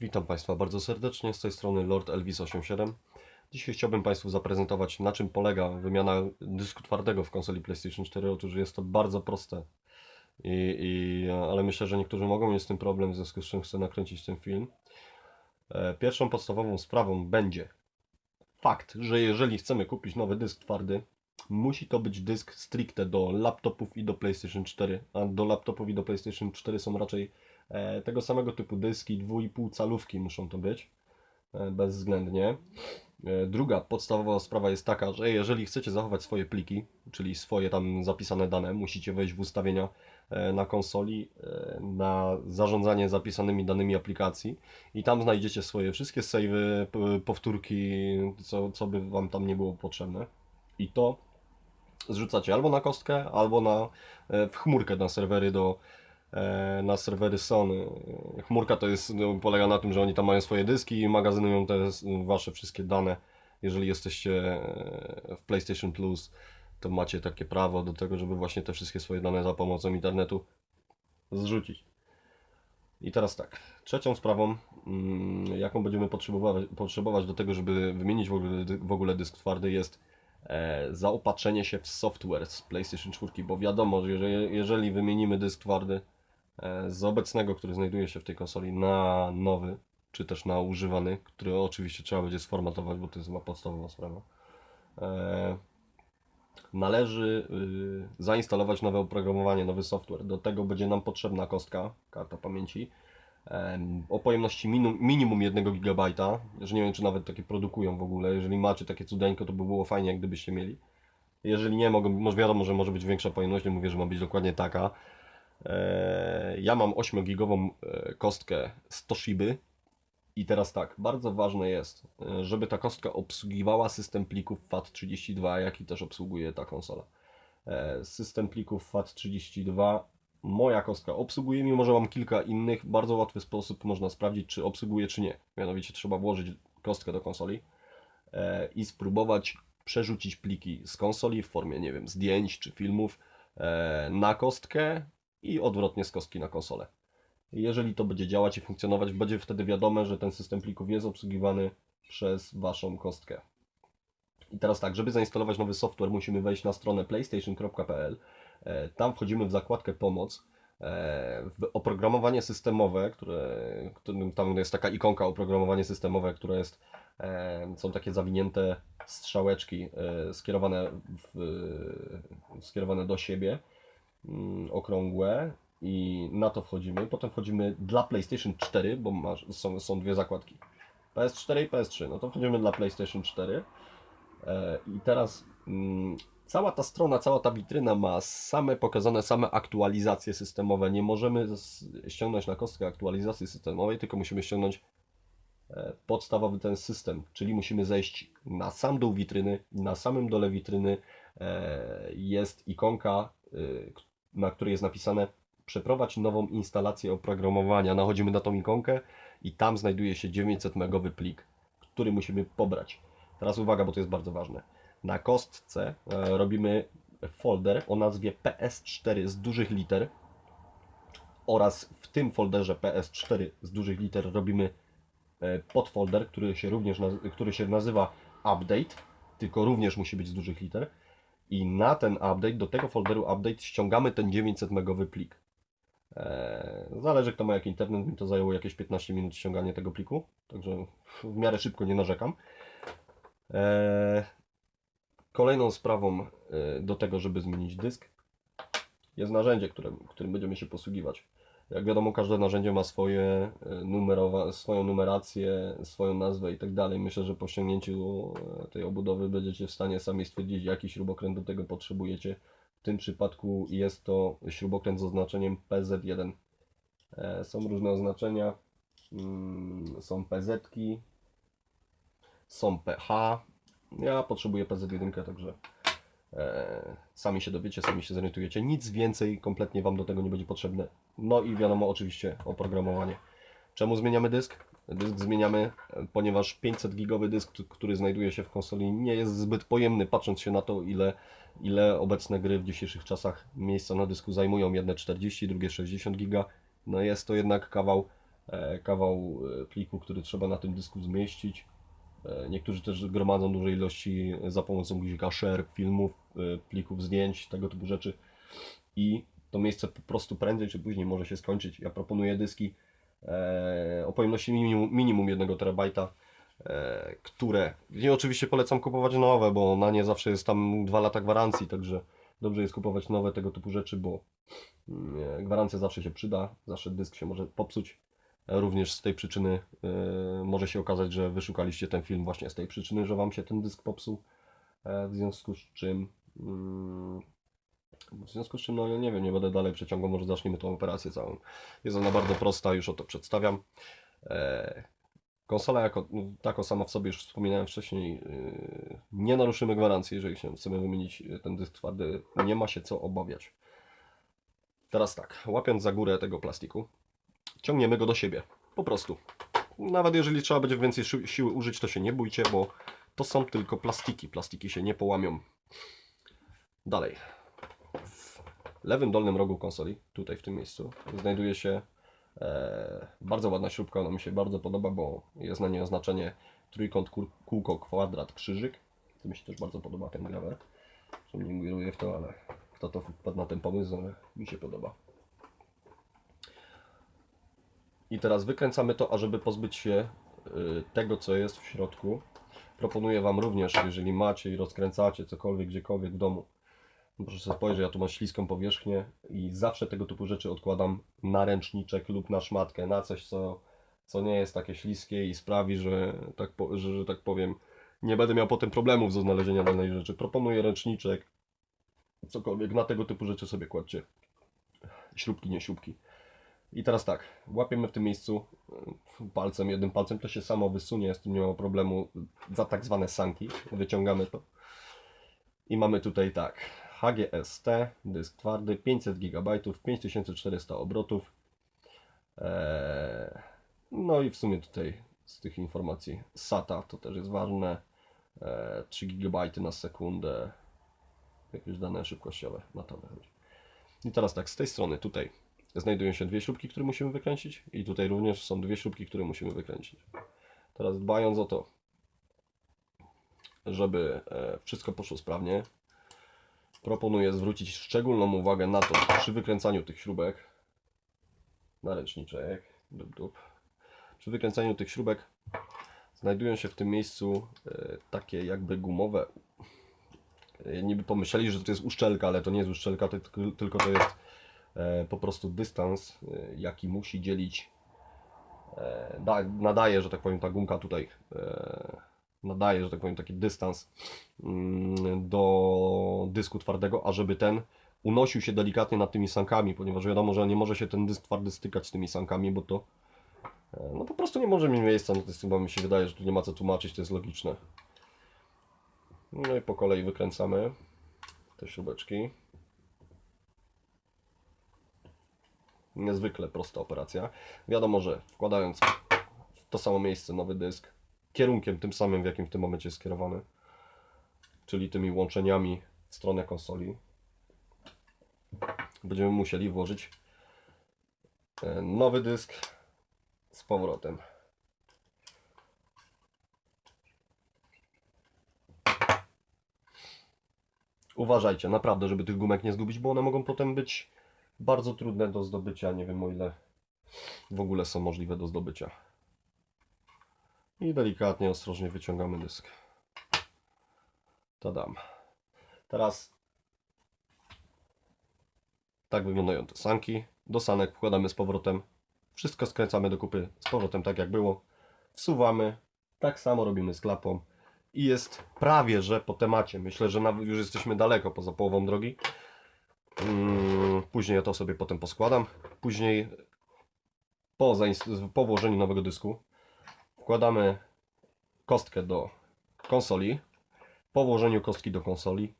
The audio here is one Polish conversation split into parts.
Witam Państwa bardzo serdecznie, z tej strony Lord Elvis87. Dzisiaj chciałbym Państwu zaprezentować na czym polega wymiana dysku twardego w konsoli PlayStation 4. Otóż jest to bardzo proste, I, i, ale myślę, że niektórzy mogą mieć z tym problem, w związku z czym chcę nakręcić ten film. E, Pierwszą podstawową sprawą będzie fakt, że jeżeli chcemy kupić nowy dysk twardy, musi to być dysk stricte do laptopów i do PlayStation 4, a do laptopów i do PlayStation 4 są raczej tego samego typu dyski, 2,5 calówki muszą to być, e, bezwzględnie. E, Druga podstawowa sprawa jest taka, że jeżeli chcecie zachować swoje pliki, czyli swoje tam zapisane dane, musicie wejść w ustawienia e, na konsoli, e, na zarządzanie zapisanymi danymi aplikacji i tam znajdziecie swoje wszystkie savey, powtórki, co, co by Wam tam nie było potrzebne. I to zrzucacie albo na kostkę, albo na, e, w chmurkę na serwery do e, na serwery Sony. Chmurka to jest, no, polega na tym, że oni tam mają swoje dyski i magazynują te wasze wszystkie dane. Jeżeli jesteście e, w PlayStation Plus, to macie takie prawo do tego, żeby właśnie te wszystkie swoje dane za pomocą internetu zrzucić. I teraz tak, trzecią sprawą, mm, jaką będziemy potrzebować, potrzebować do tego, żeby wymienić w ogóle, w ogóle dysk twardy jest e, zaopatrzenie się w software z PlayStation 4, bo wiadomo, że jeżeli, jeżeli wymienimy dysk twardy e, z obecnego, który znajduje się w tej konsoli na nowy, czy też na używany, który oczywiście trzeba będzie sformatować, bo to jest chyba podstawowa sprawa, e, należy y, zainstalować nowe oprogramowanie, nowy software. Do tego będzie nam potrzebna kostka, karta pamięci, em, o pojemności minimum, minimum 1 GB, że nie wiem, czy nawet takie produkują w ogóle. Jeżeli macie takie cudeńko, to by było fajnie, jak gdybyście mieli. Jeżeli nie, może wiadomo, że może być większa pojemność, nie mówię, że ma być dokładnie taka. E, Ja mam 8-gigową e, kostkę z Toshiby i teraz tak, bardzo ważne jest, e, żeby ta kostka obsługiwała system plików FAT32, jaki też obsługuje ta konsola. System plików FAT32 moja kostka obsługuje, mimo że mam kilka innych, bardzo łatwy sposób można sprawdzić, czy obsługuje, czy nie. Mianowicie trzeba włożyć kostkę do konsoli i spróbować przerzucić pliki z konsoli w formie, nie wiem, zdjęć czy filmów na kostkę i odwrotnie z kostki na konsolę. Jeżeli to będzie działać i funkcjonować, będzie wtedy wiadome, że ten system plików jest obsługiwany przez Waszą kostkę. I teraz tak, żeby zainstalować nowy software, musimy wejść na stronę playstation.pl. E, Tam wchodzimy w zakładkę Pomoc, e, w oprogramowanie systemowe, które, tam jest taka ikonka oprogramowanie systemowe, które jest, e, są takie zawinięte strzałeczki skierowane, w, skierowane do siebie, okrągłe i na to wchodzimy. Potem wchodzimy dla PlayStation 4, bo masz, są, są dwie zakładki. PS4 i PS3. No to wchodzimy dla PlayStation 4. E, I teraz mm, cała ta strona, cała ta witryna ma same pokazane same aktualizacje systemowe. Nie możemy ściągnąć na kostkę aktualizacji systemowej, tylko musimy ściągnąć e, podstawowy ten system, czyli musimy zejść na sam dół witryny. Na samym dole witryny e, jest ikonka, na której jest napisane przeprowadź nową instalację oprogramowania. Nachodzimy na tą ikonkę i tam znajduje się 900 megowy plik, który musimy pobrać. Teraz uwaga, bo to jest bardzo ważne. Na kostce e, robimy folder o nazwie PS4 z dużych liter oraz w tym folderze PS4 z dużych liter robimy e, podfolder, który się również który się nazywa update, tylko również musi być z dużych liter. I na ten update, do tego folderu update ściągamy ten 900 megowy plik. Eee, Zależy kto ma jaki internet, mi to zajęło jakieś 15 minut ściąganie tego pliku, także w miarę szybko nie narzekam. Eee, Kolejną sprawą e, do tego, żeby zmienić dysk jest narzędzie, którym, którym będziemy się posługiwać. Jak wiadomo, każde narzędzie ma swoje e, numerowa, swoją numerację, swoją nazwę i tak dalej. Myślę, że po ściągnięciu e, tej obudowy będziecie w stanie sami stwierdzić, jaki śrubokręt do tego potrzebujecie. W tym przypadku jest to śrubokręt z oznaczeniem PZ1. E, Są różne oznaczenia. Mm, Są PZ-ki, są PH. Ja potrzebuję PZ1, także sami się dowiecie, sami się zorientujecie. Nic więcej kompletnie Wam do tego nie będzie potrzebne. No i wiadomo, oczywiście oprogramowanie. Czemu zmieniamy dysk? Dysk zmieniamy, e, ponieważ 500 gigowy dysk, który znajduje się w konsoli, nie jest zbyt pojemny, patrząc się na to, ile, ile obecne gry w dzisiejszych czasach miejsca na dysku zajmują. Jedne 40, drugie 60 giga. No jest to jednak kawał e, kawał e, pliku, który trzeba na tym dysku zmieścić. E, Niektórzy też gromadzą duże ilości za pomocą guzika share filmów, e, plików zdjęć, tego typu rzeczy. I to miejsce po prostu prędzej czy później może się skończyć. Ja proponuję dyski e, o pojemności minimum, minimum 1 terabajta, które i oczywiście polecam kupować nowe, bo na nie zawsze jest tam 2 lata gwarancji, także dobrze jest kupować nowe tego typu rzeczy, bo mm, gwarancja zawsze się przyda, zawsze dysk się może popsuć. Również z tej przyczyny e, może się okazać, że wyszukaliście ten film właśnie z tej przyczyny, że Wam się ten dysk popsuł. E, w związku z czym, mm, w związku z czym, no nie wiem, nie będę dalej przeciągał, może zacznijmy tą operację całą. Jest ona bardzo prosta, już o to przedstawiam. E, konsola jako tako sama w sobie, już wspominałem wcześniej, nie naruszymy gwarancji, jeżeli się chcemy wymienić ten dysk twardy, nie ma się co obawiać. Teraz tak, łapiąc za górę tego plastiku, ciągniemy go do siebie, po prostu. Nawet jeżeli trzeba będzie więcej si- siły użyć, to się nie bójcie, bo to są tylko plastiki, plastiki się nie połamią. Dalej. W lewym dolnym rogu konsoli, tutaj w tym miejscu, znajduje się e, bardzo ładna śrubka, ona mi się bardzo podoba, bo jest na niej oznaczenie trójkąt, kół- kółko, kwadrat, krzyżyk. To mi się też bardzo podoba ten grawer. Że mnie ingeruje w to, ale kto to wpadł na ten pomysł, ale mi się podoba. I teraz wykręcamy to, ażeby pozbyć się y, tego, co jest w środku. Proponuję Wam również, jeżeli macie i rozkręcacie cokolwiek, gdziekolwiek w domu, proszę sobie spojrzeć, ja tu mam śliską powierzchnię i zawsze tego typu rzeczy odkładam na ręczniczek lub na szmatkę, na coś, co, co nie jest takie śliskie i sprawi, że tak, po, że, że tak powiem, nie będę miał potem problemów ze znalezienia danej rzeczy. Proponuję ręczniczek, cokolwiek, na tego typu rzeczy sobie kładźcie. Śrubki, nie śrubki. I teraz tak, łapiemy w tym miejscu y, palcem, jednym palcem, to się samo wysunie, z tym nie ma problemu, za tak zwane sanki, wyciągamy to. I mamy tutaj tak, HGST, dysk twardy, 500 GB, 5400 obrotów. Eee, no i w sumie tutaj z tych informacji SATA to też jest ważne. Eee, 3 GB na sekundę, jakieś dane szybkościowe, na to wychodzi. I teraz tak, z tej strony tutaj znajdują się dwie śrubki, które musimy wykręcić i tutaj również są dwie śrubki, które musimy wykręcić. Teraz dbając o to, żeby e, wszystko poszło sprawnie, proponuję zwrócić szczególną uwagę na to przy wykręcaniu tych śrubek na ręczniczek, dup, dup. przy wykręcaniu tych śrubek znajdują się w tym miejscu e, takie jakby gumowe e, niby pomyśleli, że to jest uszczelka, ale to nie jest uszczelka, tylko- to jest po prostu dystans, e, jaki musi dzielić e, da, nadaje, że tak powiem, ta gumka tutaj e, nadaje, że tak powiem, taki dystans mm, do dysku twardego, ażeby ten unosił się delikatnie nad tymi sankami, ponieważ wiadomo, że nie może się ten dysk twardy stykać z tymi sankami, bo to e, no po prostu nie może mieć miejsca, no to jest chyba mi się wydaje, że tu nie ma co tłumaczyć, to jest logiczne. No i po kolei wykręcamy te śrubeczki. Niezwykle prosta operacja. Wiadomo, że wkładając w to samo miejsce nowy dysk, kierunkiem tym samym, w jakim w tym momencie jest skierowany, czyli tymi łączeniami w stronę konsoli, będziemy musieli włożyć e, nowy dysk z powrotem. Uważajcie, naprawdę, żeby tych gumek nie zgubić, bo one mogą potem być bardzo trudne do zdobycia. Nie wiem o ile w ogóle są możliwe do zdobycia. I delikatnie, ostrożnie wyciągamy dysk. Tadam. Teraz tak wyglądają te sanki. Do sanek wkładamy z powrotem. Wszystko skręcamy do kupy z powrotem tak jak było. Wsuwamy. Tak samo robimy z klapą. I jest prawie, że po temacie. Myślę, że już jesteśmy daleko poza połową drogi. Mm, Później ja to sobie potem poskładam. Później po, po włożeniu nowego dysku wkładamy kostkę do konsoli. Po włożeniu kostki do konsoli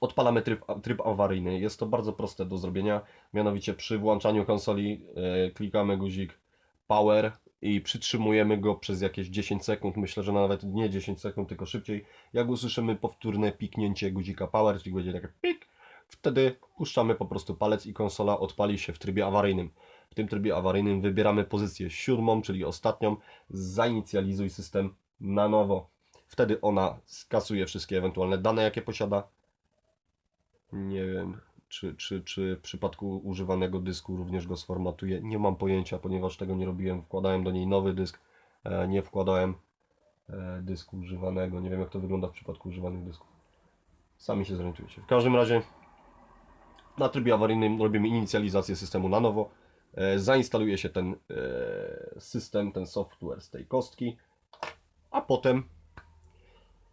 odpalamy tryb, tryb awaryjny. Jest to bardzo proste do zrobienia. Mianowicie przy włączaniu konsoli e, klikamy guzik power i przytrzymujemy go przez jakieś 10 sekund. Myślę, że nawet nie 10 sekund, tylko szybciej. Jak usłyszymy powtórne piknięcie guzika power, czyli będzie takie pik, wtedy puszczamy po prostu palec i konsola odpali się w trybie awaryjnym. W tym trybie awaryjnym wybieramy pozycję siódmą, czyli ostatnią. Zainicjalizuj system na nowo. Wtedy ona skasuje wszystkie ewentualne dane, jakie posiada. Nie wiem, czy, czy, czy w przypadku używanego dysku również go sformatuje. Nie mam pojęcia, ponieważ tego nie robiłem. Wkładałem do niej nowy dysk, e, nie wkładałem e, dysku używanego. Nie wiem, jak to wygląda w przypadku używanych dysków. Sami się zorientujecie. W każdym razie na trybie awaryjnym robimy inicjalizację systemu na nowo. E, Zainstaluje się ten e, system, ten software z tej kostki, a potem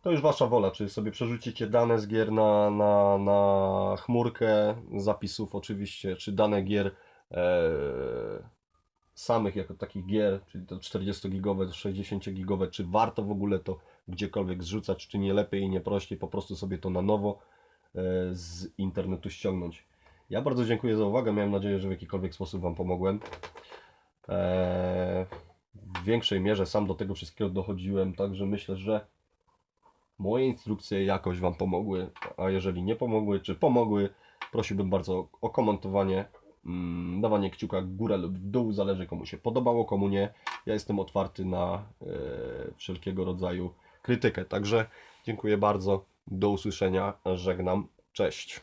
to już Wasza wola, czy sobie przerzucicie dane z gier na, na, na chmurkę zapisów oczywiście, czy dane gier e, samych jako takich gier, czyli to 40-gigowe, 60-gigowe, czy warto w ogóle to gdziekolwiek zrzucać, czy nie lepiej i nie prościej po prostu sobie to na nowo e, z internetu ściągnąć. Ja bardzo dziękuję za uwagę, miałem nadzieję, że w jakikolwiek sposób Wam pomogłem. E, w większej mierze sam do tego wszystkiego dochodziłem, także myślę, że moje instrukcje jakoś Wam pomogły, a jeżeli nie pomogły, czy pomogły, prosiłbym bardzo o komentowanie, mm, dawanie kciuka w górę lub w dół, zależy komu się podobało, komu nie. Ja jestem otwarty na e, wszelkiego rodzaju krytykę, także dziękuję bardzo, do usłyszenia, żegnam, cześć.